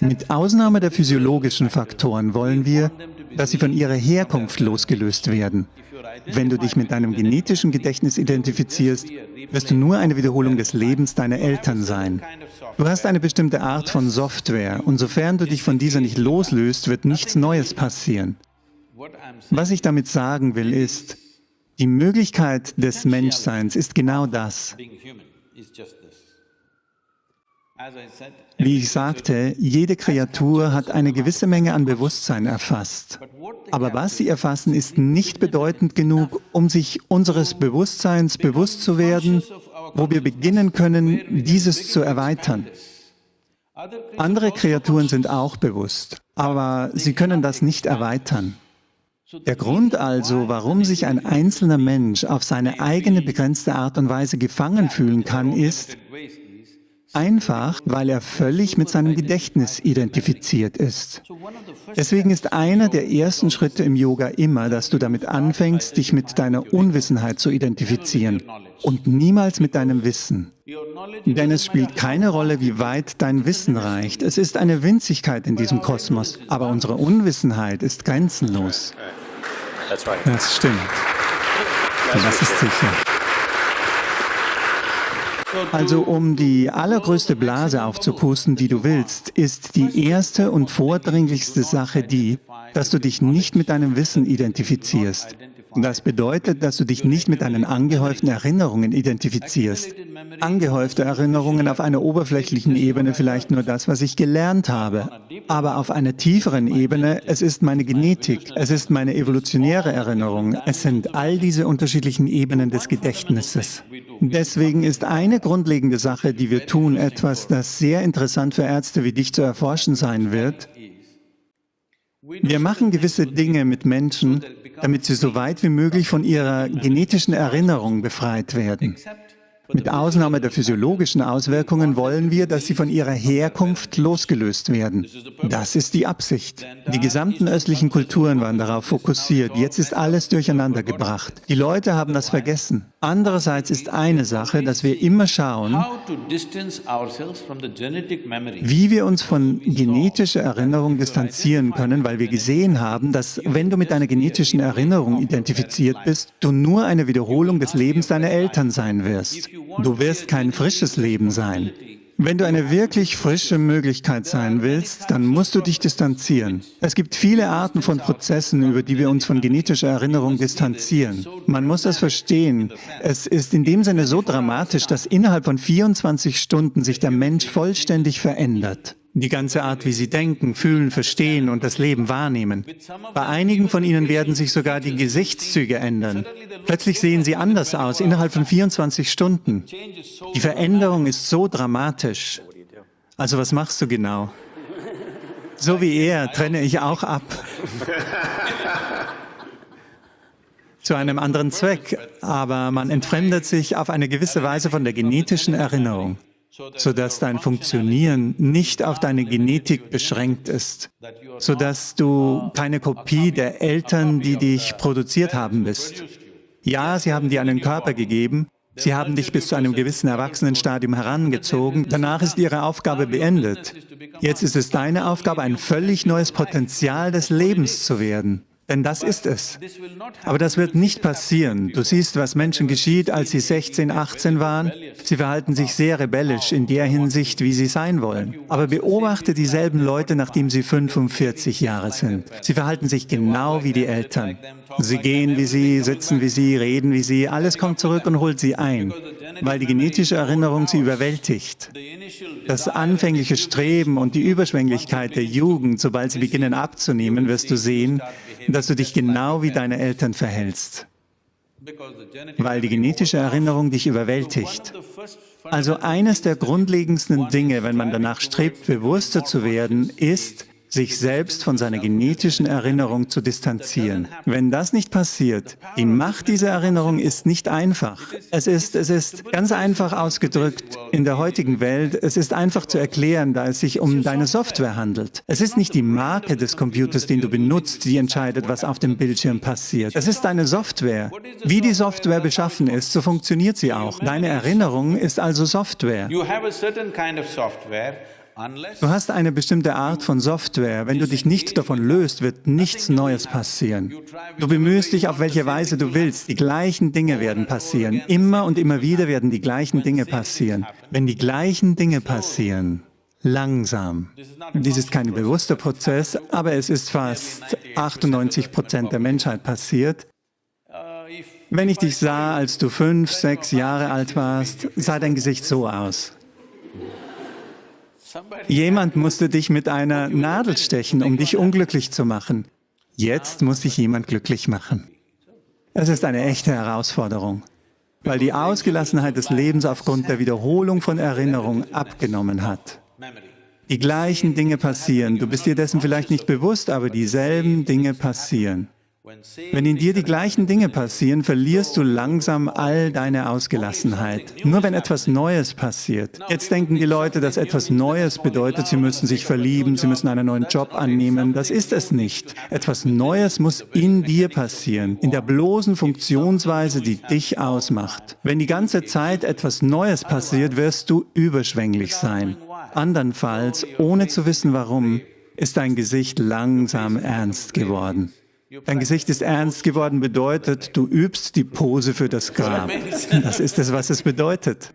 Mit Ausnahme der physiologischen Faktoren wollen wir, dass sie von ihrer Herkunft losgelöst werden. Wenn du dich mit deinem genetischen Gedächtnis identifizierst, wirst du nur eine Wiederholung des Lebens deiner Eltern sein. Du hast eine bestimmte Art von Software und sofern du dich von dieser nicht loslöst, wird nichts Neues passieren. Was ich damit sagen will, ist, die Möglichkeit des Menschseins ist genau das. Wie ich sagte, jede Kreatur hat eine gewisse Menge an Bewusstsein erfasst. Aber was sie erfassen, ist nicht bedeutend genug, um sich unseres Bewusstseins bewusst zu werden, wo wir beginnen können, dieses zu erweitern. Andere Kreaturen sind auch bewusst, aber sie können das nicht erweitern. Der Grund also, warum sich ein einzelner Mensch auf seine eigene begrenzte Art und Weise gefangen fühlen kann, ist, Einfach, weil er völlig mit seinem Gedächtnis identifiziert ist. Deswegen ist einer der ersten Schritte im Yoga immer, dass du damit anfängst, dich mit deiner Unwissenheit zu identifizieren und niemals mit deinem Wissen. Denn es spielt keine Rolle, wie weit dein Wissen reicht. Es ist eine Winzigkeit in diesem Kosmos, aber unsere Unwissenheit ist grenzenlos. Das stimmt. Das ist sicher. Also um die allergrößte Blase aufzupusten, die du willst, ist die erste und vordringlichste Sache die, dass du dich nicht mit deinem Wissen identifizierst. Das bedeutet, dass du dich nicht mit deinen angehäuften Erinnerungen identifizierst. Angehäufte Erinnerungen auf einer oberflächlichen Ebene vielleicht nur das, was ich gelernt habe. Aber auf einer tieferen Ebene, es ist meine Genetik, es ist meine evolutionäre Erinnerung, es sind all diese unterschiedlichen Ebenen des Gedächtnisses. Deswegen ist eine grundlegende Sache, die wir tun, etwas, das sehr interessant für Ärzte wie dich zu erforschen sein wird, wir machen gewisse Dinge mit Menschen, damit sie so weit wie möglich von ihrer genetischen Erinnerung befreit werden. Mit Ausnahme der physiologischen Auswirkungen wollen wir, dass sie von ihrer Herkunft losgelöst werden. Das ist die Absicht. Die gesamten östlichen Kulturen waren darauf fokussiert. Jetzt ist alles durcheinander gebracht. Die Leute haben das vergessen. Andererseits ist eine Sache, dass wir immer schauen, wie wir uns von genetischer Erinnerung distanzieren können, weil wir gesehen haben, dass wenn du mit deiner genetischen Erinnerung identifiziert bist, du nur eine Wiederholung des Lebens deiner Eltern sein wirst. Du wirst kein frisches Leben sein. Wenn du eine wirklich frische Möglichkeit sein willst, dann musst du dich distanzieren. Es gibt viele Arten von Prozessen, über die wir uns von genetischer Erinnerung distanzieren. Man muss das verstehen. Es ist in dem Sinne so dramatisch, dass innerhalb von 24 Stunden sich der Mensch vollständig verändert. Die ganze Art, wie sie denken, fühlen, verstehen und das Leben wahrnehmen. Bei einigen von ihnen werden sich sogar die Gesichtszüge ändern. Plötzlich sehen sie anders aus, innerhalb von 24 Stunden. Die Veränderung ist so dramatisch. Also was machst du genau? So wie er trenne ich auch ab. zu einem anderen Zweck, aber man entfremdet sich auf eine gewisse Weise von der genetischen Erinnerung sodass dein Funktionieren nicht auf deine Genetik beschränkt ist, sodass du keine Kopie der Eltern, die dich produziert haben, bist. Ja, sie haben dir einen Körper gegeben, sie haben dich bis zu einem gewissen Erwachsenenstadium herangezogen, danach ist ihre Aufgabe beendet. Jetzt ist es deine Aufgabe, ein völlig neues Potenzial des Lebens zu werden. Denn das ist es. Aber das wird nicht passieren. Du siehst, was Menschen geschieht, als sie 16, 18 waren. Sie verhalten sich sehr rebellisch in der Hinsicht, wie sie sein wollen. Aber beobachte dieselben Leute, nachdem sie 45 Jahre sind. Sie verhalten sich genau wie die Eltern. Sie gehen wie sie, sitzen wie sie, reden wie sie. Alles kommt zurück und holt sie ein, weil die genetische Erinnerung sie überwältigt. Das anfängliche Streben und die Überschwänglichkeit der Jugend, sobald sie beginnen abzunehmen, wirst du sehen, dass du dich genau wie deine Eltern verhältst, weil die genetische Erinnerung dich überwältigt. Also eines der grundlegendsten Dinge, wenn man danach strebt, bewusster zu werden, ist, sich selbst von seiner genetischen Erinnerung zu distanzieren. Wenn das nicht passiert, die Macht dieser Erinnerung ist nicht einfach. Es ist, es ist ganz einfach ausgedrückt in der heutigen Welt, es ist einfach zu erklären, da es sich um deine Software handelt. Es ist nicht die Marke des Computers, den du benutzt, die entscheidet, was auf dem Bildschirm passiert. Es ist deine Software. Wie die Software beschaffen ist, so funktioniert sie auch. Deine Erinnerung ist also Software. Du hast eine bestimmte Art von Software. Wenn du dich nicht davon löst, wird nichts Neues passieren. Du bemühst dich auf welche Weise du willst. Die gleichen Dinge werden passieren. Immer und immer wieder werden die gleichen Dinge passieren. Wenn die gleichen Dinge passieren, langsam. Dies ist kein bewusster Prozess, aber es ist fast 98 Prozent der Menschheit passiert. Wenn ich dich sah, als du fünf, sechs Jahre alt warst, sah dein Gesicht so aus. Jemand musste dich mit einer Nadel stechen, um dich unglücklich zu machen. Jetzt muss dich jemand glücklich machen. Es ist eine echte Herausforderung, weil die Ausgelassenheit des Lebens aufgrund der Wiederholung von Erinnerung abgenommen hat. Die gleichen Dinge passieren. Du bist dir dessen vielleicht nicht bewusst, aber dieselben Dinge passieren. Wenn in dir die gleichen Dinge passieren, verlierst du langsam all deine Ausgelassenheit. Nur wenn etwas Neues passiert. Jetzt denken die Leute, dass etwas Neues bedeutet, sie müssen sich verlieben, sie müssen einen neuen Job annehmen. Das ist es nicht. Etwas Neues muss in dir passieren, in der bloßen Funktionsweise, die dich ausmacht. Wenn die ganze Zeit etwas Neues passiert, wirst du überschwänglich sein. Andernfalls, ohne zu wissen warum, ist dein Gesicht langsam ernst geworden. Dein Gesicht ist ernst geworden bedeutet, du übst die Pose für das Grab. Das ist es, was es bedeutet.